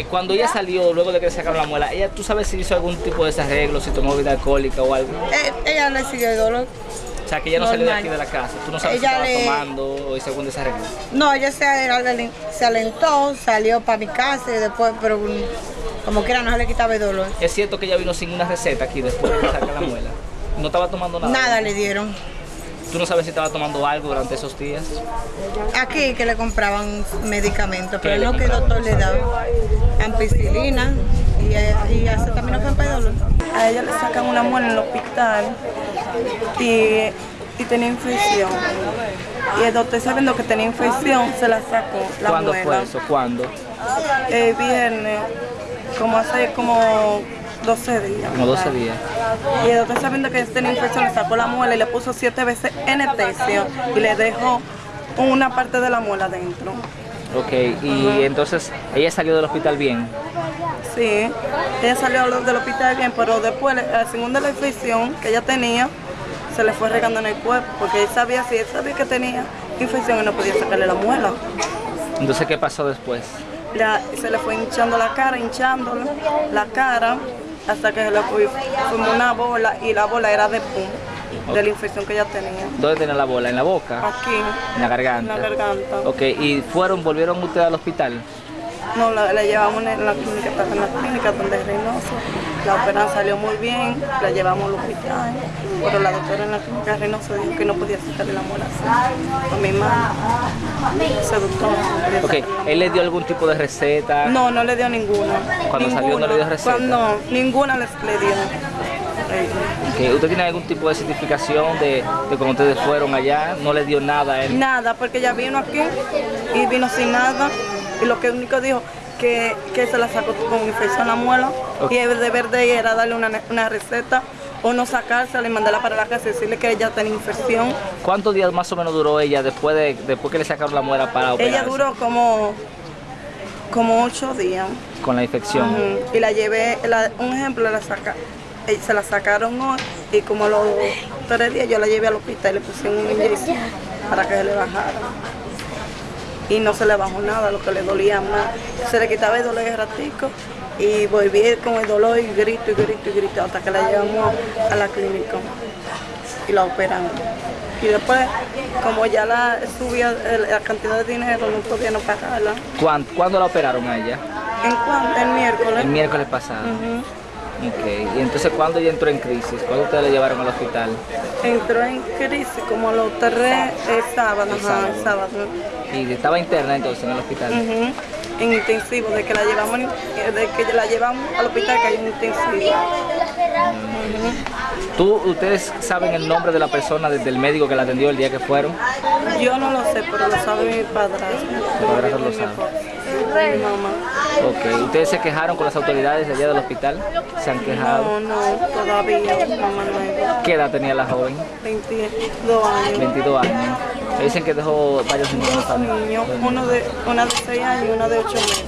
Eh, cuando ella salió, luego de que le sacaron la muela, ella, ¿tú sabes si hizo algún tipo de desarreglo, si tomó bebida alcohólica o algo? Eh, ella le siguió el dolor. O sea, que ella no salió de aquí de la casa. ¿Tú no sabes Ella si estaba le- tomando o hizo algún desarreglo? No, ella se, alen- se alentó, salió para mi casa y después, pero como quiera no se le quitaba el dolor. Es cierto que ella vino sin una receta aquí después de que sacar la muela. No estaba tomando nada. Nada le dieron. ¿Tú no sabes si estaba tomando algo durante esos días? Aquí que le compraban medicamentos, ¿Qué pero le no que el doctor le daba ampicilina y, eh, y dolor. A ella le sacan una muela en el hospital y, y tenía infección. Y el doctor sabiendo que tenía infección se la sacó, la ¿Cuándo muela. fue eso? ¿Cuándo? El viernes, como hace como 12 días. Como 12 días. Y el doctor sabiendo que tenía infección le sacó la muela y le puso siete veces anestesia y le dejó una parte de la muela dentro. Ok, y entonces ella salió del hospital bien. Sí, ella salió del hospital bien, pero después, segundo de la infección que ella tenía, se le fue regando en el cuerpo, porque él sabía, si él sabía que tenía infección y no podía sacarle la muela. Entonces, ¿qué pasó después? La- se le fue hinchando la cara, hinchándole la cara, hasta que se le fue, formó una bola y la bola era de pum, de la infección que ella tenía. ¿Dónde tenía la bola? ¿En la boca? Aquí, En la garganta. en la garganta. Ok, ¿y fueron, volvieron ustedes al hospital? No, la, la llevamos en la clínica, en la clínica donde es Reynoso. La operación salió muy bien, la llevamos al hospital, pero la doctora en la clínica de Reynoso dijo que no podía sacarle la muela así. A mi mamá, ese doctor no podía Ok, sacarle la muela. ¿él le dio algún tipo de receta? No, no le dio ninguna. Cuando salió no le dio receta. Cuando- no, ninguna les, le dio. Ella. Ok, ¿Usted tiene algún tipo de certificación de, de cuando ustedes fueron allá? ¿No le dio nada a él? Nada, porque ella vino aquí y vino sin nada. Y lo que único dijo que, que se la sacó con infección la muela. Y el deber de ella era darle una, una receta o no sacársela y mandarla para la casa y decirle que ella tenía infección. ¿Cuántos días más o menos duró ella después de después que le sacaron la muela para operarse? Ella duró como, como ocho días. Con la infección. Y la llevé, la- un ejemplo, la saca, eh, se la sacaron hoy y como a los tres días yo la llevé al hospital y le pusieron una inyección para que se le bajara. Y no se le bajó nada, lo que le dolía más. Se le quitaba el dolor de ratico y volví con el dolor y grito y grito y grito hasta que la llevamos a la clínica y la operamos. Y después, como ya la subía la cantidad de dinero, no podía no pagarla. ¿Cuán- ¿Cuándo la operaron a ella? ¿En cuándo? El miércoles. El miércoles pasado. Ok, y entonces ¿cuándo ella entró en crisis? ¿Cuándo ustedes la llevaron al hospital? Entró en crisis como a los tres eh, sábados, El ajá, sábado. el sábado. Y estaba interna entonces en el hospital. En intensivo, de que la llevamos, de que la llevamos al hospital que hay un intensivo. ¿Tú, ustedes saben el nombre de la persona, desde el médico que la atendió el día que fueron? Yo no lo sé, pero lo sabe mi padrastro. Tu padrastro lo Mi sabe. Mi mamá. Ok, ¿ustedes se quejaron con las autoridades de allá del hospital? ¿Se han quejado? No, no, todavía, mamá no. ¿Qué edad tenía la joven? 22 años. 22 años. Me dicen que dejó varios niños Dos niños, uno de, una de 6 años y una de 8 meses.